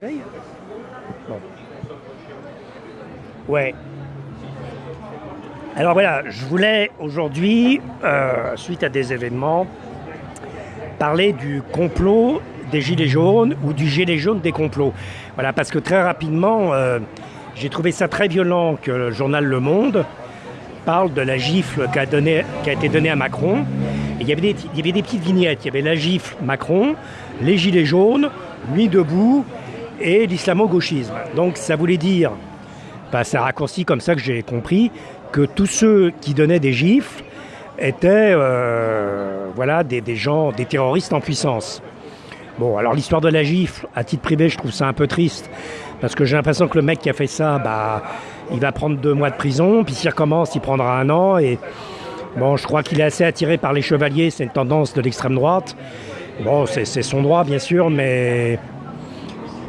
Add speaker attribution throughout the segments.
Speaker 1: Bon. Ouais. Alors voilà, je voulais aujourd'hui, euh, suite à des événements, parler du complot des Gilets jaunes ou du Gilet jaune des complots. Voilà, parce que très rapidement, euh, j'ai trouvé ça très violent que le journal Le Monde parle de la gifle qui a, été donnée à Macron. Il, y avait des, petites vignettes. Il y avait la gifle Macron, les Gilets jaunes, Nuit debout et l'islamo-gauchisme. Donc ça voulait dire, bah, c'est un raccourci comme ça que j'ai compris, que tous ceux qui donnaient des gifles étaient euh, voilà, des, des gens, des terroristes en puissance. Bon, alors l'histoire de la gifle, à titre privé, je trouve ça un peu triste, parce que j'ai l'impression que le mec qui a fait ça, bah, il va prendre deux mois de prison, puis s'il recommence, il prendra un an, et bon, je crois qu'il est assez attiré par les chevaliers, c'est une tendance de l'extrême droite. Bon, c'est son droit, bien sûr, mais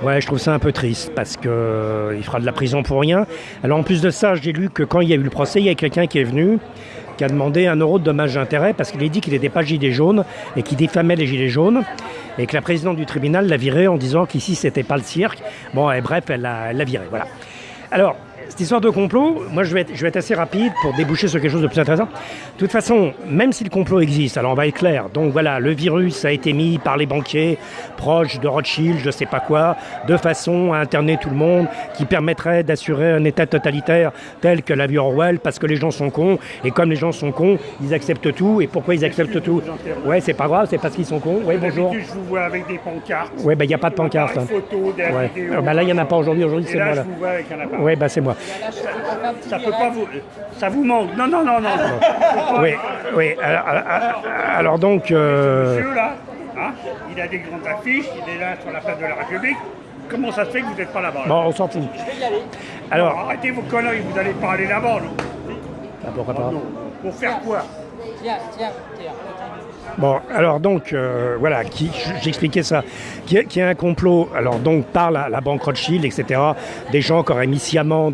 Speaker 1: Ouais, je trouve ça un peu triste parce que euh, fera de la prison pour rien. Alors en plus de ça, j'ai lu que quand il y a eu le procès, il y a quelqu'un qui est venu qui a demandé un euro de dommage d'intérêt parce qu'il a dit qu'il n'était pas gilet jaune et qu'il diffamait les gilets jaunes et que la présidente du tribunal l'a viré en disant qu'ici c'était pas le cirque. Bon, et bref, elle l'a viré. Voilà. Alors, cette histoire de complot, moi je vais, être, je vais être assez rapide pour déboucher sur quelque chose de plus intéressant. De toute façon, même si le complot existe, alors on va être clair, donc voilà, le virus a été mis par les banquiers proches de Rothschild, je sais pas quoi, de façon à interner tout le monde, qui permettrait d'assurer un état totalitaire tel que l'a vu Orwell, parce que les gens sont cons, et comme les gens sont cons, ils acceptent tout, et pourquoi ils acceptent tout Ouais, c'est pas grave, c'est parce qu'ils sont cons. Oui, bonjour.
Speaker 2: Je vous vois avec des pancartes.
Speaker 1: Oui, ben il n'y a pas de pancarte.
Speaker 2: Des
Speaker 1: ouais.
Speaker 2: vidéos.
Speaker 1: Ben là, il n'y en a pas aujourd'hui, aujourd'hui c'est moi
Speaker 2: là.
Speaker 1: Oui, ben c'est moi.
Speaker 2: Ça peut pas vous. Ça vous manque. Non, non, non, non.
Speaker 1: Oui, oui. Alors, alors- alors donc, euh,
Speaker 2: Monsieur là, hein, il a des grandes affiches, il est là sur la place de la République. Comment ça se fait que vous n'êtes pas là-bas là
Speaker 1: bon, on s'en fout. Alors,
Speaker 2: Alors, Arrêtez vos conneries, vous n'allez pas aller là-bas, non
Speaker 1: ah, pourquoi pas
Speaker 2: Non. Pour faire quoi
Speaker 3: Tiens, tiens, tiens.
Speaker 1: Bon, alors donc, euh, voilà, qui- j'expliquais ça, a- qu'il y a un complot, alors donc par la, la banque Rothschild, etc., des gens qui auraient mis sciemment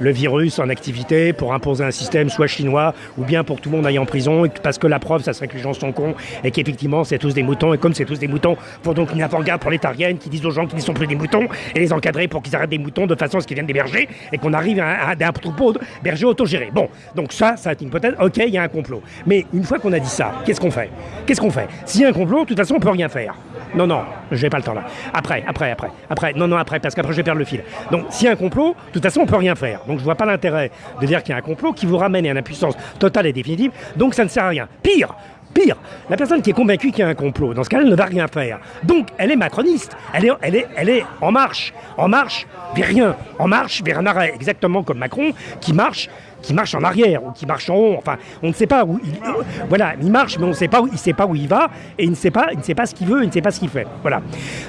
Speaker 1: le virus en activité pour imposer un système soit chinois, ou bien pour que tout le monde aille en prison, parce que la preuve, ça serait que les gens sont cons, et qu'effectivement, c'est tous des moutons, et comme c'est tous des moutons, faut donc une avant-garde prolétarienne qui dise aux gens qu'ils ne sont plus des moutons, et les encadrer pour qu'ils arrêtent des moutons de façon à ce qu'ils viennent des bergers, et qu'on arrive à, un- à un troupeau de bergers autogérés. Bon, donc ça, ça est une hypothèse, ok, il y a un complot. Mais une fois qu'on a dit ça, qu'est-ce qu'on fait? Qu'est-ce qu'on fait? S'il y a un complot, de toute façon, on peut rien faire. Non, non, j'ai pas le temps là. Après, après, après, après, non, non, après, parce qu'après je vais perdre le fil. Donc, s'il y a un complot, de toute façon, on peut rien faire. Donc, je vois pas l'intérêt de dire qu'il y a un complot qui vous ramène à une impuissance totale et définitive. Donc, ça ne sert à rien. Pire, pire, la personne qui est convaincue qu'il y a un complot, dans ce cas-là, elle ne va rien faire. Donc, elle est macroniste. Elle est, elle est, elle est en marche, en marche vers rien, en marche vers un arrêt, exactement comme Macron qui marche qui marche en arrière ou qui marche en haut. Enfin, on ne sait pas où il. voilà, il marche, mais on ne sait pas où il sait pas où il va et il ne sait pas, il ne sait pas ce qu'il veut, il ne sait pas ce qu'il fait. Voilà.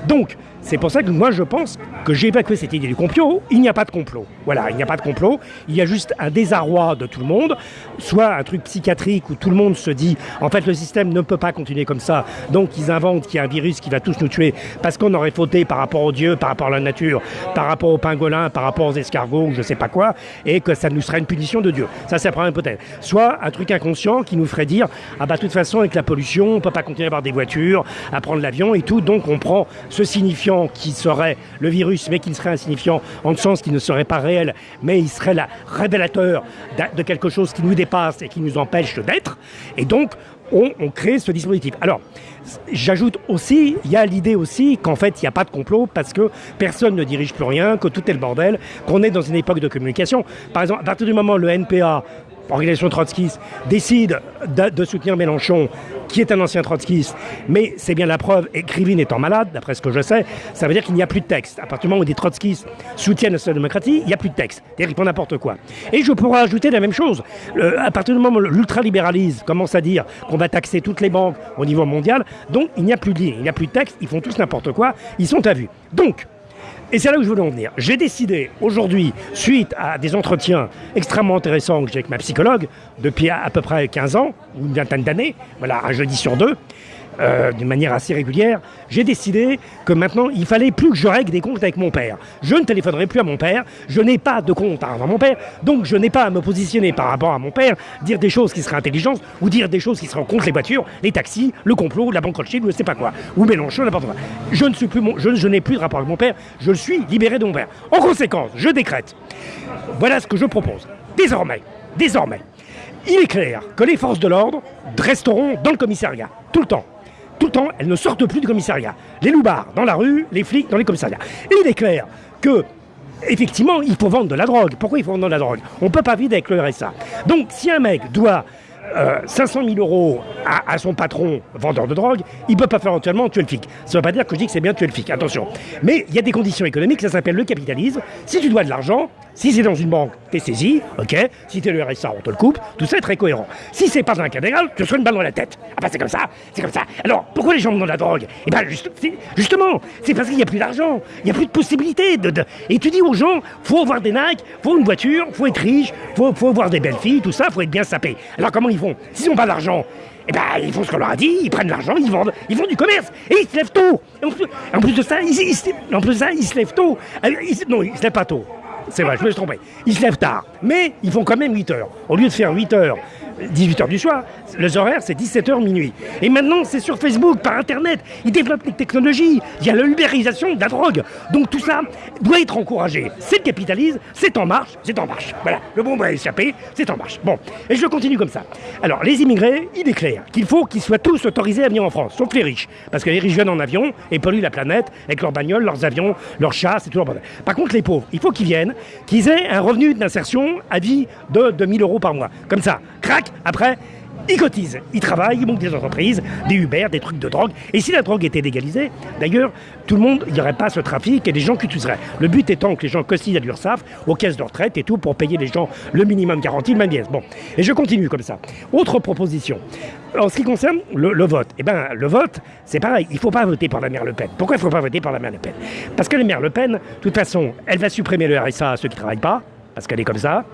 Speaker 1: Donc, c'est pour ça que moi je pense que j'ai évacué cette idée du complot. Il n'y a pas de complot. Voilà, il n'y a pas de complot. Il y a juste un désarroi de tout le monde, soit un truc psychiatrique où tout le monde se dit en fait le système ne peut pas continuer comme ça. Donc ils inventent qu'il y a un virus qui va tous nous tuer parce qu'on aurait fauté par rapport aux dieux, par rapport à la nature, par rapport aux pingolins, par rapport aux escargots je sais pas quoi, et que ça nous serait une punition de Dieu. Ça, c'est la première hypothèse. Soit un truc inconscient qui nous ferait dire ah bah de toute façon avec la pollution, on peut pas continuer à avoir des voitures, à prendre l'avion et tout, donc on prend ce signifiant qui serait le virus, mais qui serait un signifiant en sens qui ne serait pas réel, mais il serait la révélateur de quelque chose qui nous dépasse et qui nous empêche d'être, et donc on, crée ce dispositif. Alors, j'ajoute aussi, il y a l'idée aussi qu'en fait, il n'y a pas de complot parce que personne ne dirige plus rien, que tout est le bordel, qu'on est dans une époque de communication. Par exemple, à partir du moment où le NPA, organisation trotskiste, décide de, de soutenir Mélenchon, qui est un ancien trotskiste, mais c'est bien la preuve, et Krivine étant malade, d'après ce que je sais, ça veut dire qu'il n'y a plus de texte. À partir du moment où des trotskistes soutiennent la social-démocratie, il n'y a plus de texte. C'est-à-dire n'importe quoi. Et je pourrais ajouter la même chose. À partir du moment où l'ultralibéralisme commence à dire qu'on va taxer toutes les banques au niveau mondial, donc il n'y a plus de ligne, il n'y a plus de texte, ils font tous n'importe quoi, ils sont à vue. Donc, et c'est là où je voulais en venir. J'ai décidé aujourd'hui, suite à des entretiens extrêmement intéressants que j'ai avec ma psychologue depuis à, peu près 15 ans, ou une vingtaine d'années, voilà, un jeudi sur deux, euh, d'une manière assez régulière, j'ai décidé que maintenant, il fallait plus que je règle des comptes avec mon père. Je ne téléphonerai plus à mon père, je n'ai pas de compte à mon père, donc je n'ai pas à me positionner par rapport à mon père, dire des choses qui seraient intelligentes ou dire des choses qui seraient contre les voitures, les taxis, le complot, la banque Rothschild, je ne sais pas quoi, ou Mélenchon, n'importe quoi. Je plus je n'ai plus de rapport avec mon père, je suis libéré de mon père. En conséquence, je décrète. Voilà ce que je propose. Désormais, désormais, il est clair que les forces de l'ordre resteront dans le commissariat, tout le temps. Tout le temps, elles ne sortent plus du commissariat. Les loupards dans la rue, les flics dans les commissariats. Et il est clair que, effectivement, il faut vendre de la drogue. Pourquoi il faut vendre de la drogue? On ne peut pas vivre avec le RSA. Donc, si un mec doit euh, 500 000 euros à, son patron vendeur de drogue, il ne peut pas faire éventuellement tuer le flic. Ça ne veut pas dire que je dis que c'est bien tuer le flic, attention. Mais il y a des conditions économiques, ça s'appelle le capitalisme. Si tu dois de l'argent, si c'est dans une banque, t'es saisi, ok. Si t'es le RSA, on te le coupe. Tout ça est très cohérent. Si c'est pas dans un cas légal, tu reçois une balle dans la tête. Ah bah c'est comme ça, c'est comme ça. Alors pourquoi les gens vendent de la drogue? Eh ben juste, justement, c'est parce qu'il n'y a plus d'argent, il n'y a plus de possibilités. De, Et tu dis aux gens, faut avoir des Nike, faut une voiture, faut être riche, faut, faut avoir des belles filles, tout ça, faut être bien sapé. Alors comment ils font? S'ils n'ont pas d'argent, eh ben, ils font ce qu'on leur a dit, ils prennent l'argent, ils vendent, ils font du commerce, et ils se lèvent tôt. En plus, de ça, ils, se lèvent tôt. Ils, non, ils se lèvent pas tôt. C'est vrai, je me suis trompé. Ils se lèvent tard, mais ils font quand même 8 heures. Au lieu de faire 8 heures, 18 heures du soir, les horaires c'est 17 heures minuit. Et maintenant c'est sur Facebook, par Internet, ils développent les technologies, il y a l'ubérisation de la drogue. Donc tout ça doit être encouragé. C'est le capitalisme, c'est en marche, c'est en marche. Voilà, le bon va échapper, c'est en marche. Bon, et je continue comme ça. Alors les immigrés, il est clair qu'il faut qu'ils soient tous autorisés à venir en France, sauf les riches. Parce que les riches viennent en avion et polluent la planète avec leurs bagnoles, leurs avions, leurs chats, c'est tout leur bordel. Par contre les pauvres, il faut qu'ils viennent, qu'ils aient un revenu d'insertion à vie de 2000 euros par mois. Comme ça, après, ils cotisent, ils travaillent, ils montent des entreprises, des Uber, des trucs de drogue. Et si la drogue était légalisée, d'ailleurs, tout le monde, il n'y aurait pas ce trafic et des gens qui tueraient. Le but étant que les gens cotisent à l'URSSAF, aux caisses de retraite et tout, pour payer les gens le minimum garanti, le même. Bon, et je continue comme ça. Autre proposition. En ce qui concerne le, le vote, eh ben, le vote, c'est pareil, il ne faut pas voter par la mère Le Pen. Pourquoi il ne faut pas voter par la mère Le Pen? Parce que la mère Le Pen, de toute façon, elle va supprimer le RSA à ceux qui ne travaillent pas, parce qu'elle est comme ça.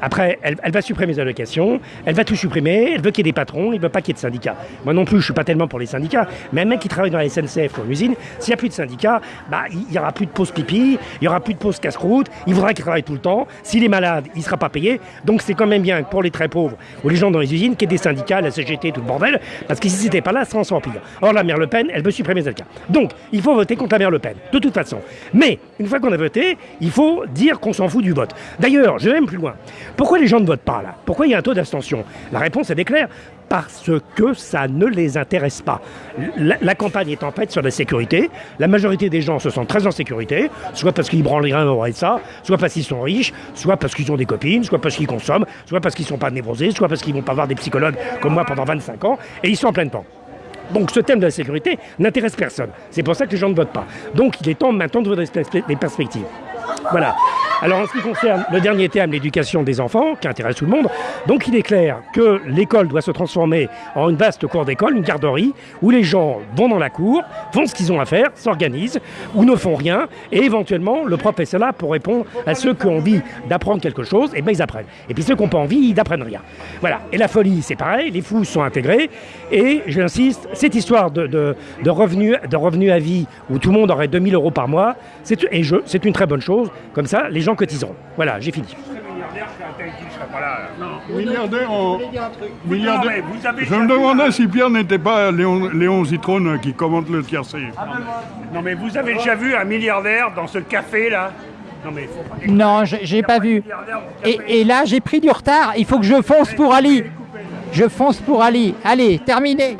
Speaker 1: Après, elle, elle, va supprimer les allocations, elle va tout supprimer, elle veut qu'il y ait des patrons, il ne veut pas qu'il y ait de syndicats. Moi non plus, je ne suis pas tellement pour les syndicats, mais un mec qui travaille dans la SNCF ou en usine, s'il n'y a plus de syndicats, bah, il n'y aura plus de pause pipi, il n'y aura plus de pause casse-croûte, il voudra qu'il travaille tout le temps, s'il est malade, il ne sera pas payé, donc c'est quand même bien pour les très pauvres ou les gens dans les usines qu'il y ait des syndicats, la CGT, tout le bordel, parce que si c'était pas là, ça en s'empire. Or, la mère Le Pen, elle veut supprimer les syndicats. Donc, il faut voter contre la mère Le Pen, de toute façon. Mais, une fois qu'on a voté, il faut dire qu'on s'en fout du vote. D'ailleurs, je vais même plus loin. Pourquoi les gens ne votent pas là? Pourquoi il y a un taux d'abstention? La réponse est claire. Parce que ça ne les intéresse pas. La, campagne est en fait sur la sécurité. La majorité des gens se sentent très en sécurité, soit parce qu'ils branlent rien au ça, soit parce qu'ils sont riches, soit parce qu'ils ont des copines, soit parce qu'ils consomment, soit parce qu'ils ne sont pas névrosés, soit parce qu'ils ne vont pas voir des psychologues comme moi pendant 25 ans, et ils sont en pleine pente. Donc ce thème de la sécurité n'intéresse personne. C'est pour ça que les gens ne votent pas. Donc il est temps maintenant de voir des perspectives. Voilà. Alors en ce qui concerne le dernier thème, l'éducation des enfants, qui intéresse tout le monde, donc il est clair que l'école doit se transformer en une vaste cour d'école, une garderie, où les gens vont dans la cour, font ce qu'ils ont à faire, s'organisent, ou ne font rien, et éventuellement le prof est là pour répondre à ceux qui ont envie d'apprendre quelque chose, et bien ils apprennent. Et puis ceux qui n'ont pas envie, ils n'apprennent rien. Voilà. Et la folie, c'est pareil, les fous sont intégrés, et j'insiste, cette histoire de, revenus, de revenus à vie, où tout le monde aurait 2000 euros par mois, c'est une très bonne chose, comme ça les gens cotiseront. Voilà, j'ai fini.
Speaker 4: Milliardaire, on... milliardaire. Je me demandais si Pierre n'était pas Léon, Léon Zitrone qui commente le tiercé.
Speaker 2: Non mais vous avez déjà vu un milliardaire dans ce café là
Speaker 3: non, mais faut pas non j'ai pas vu. Et, et là, j'ai pris du retard. Il faut que je fonce pour Ali. Je fonce pour Ali. Allez, terminé.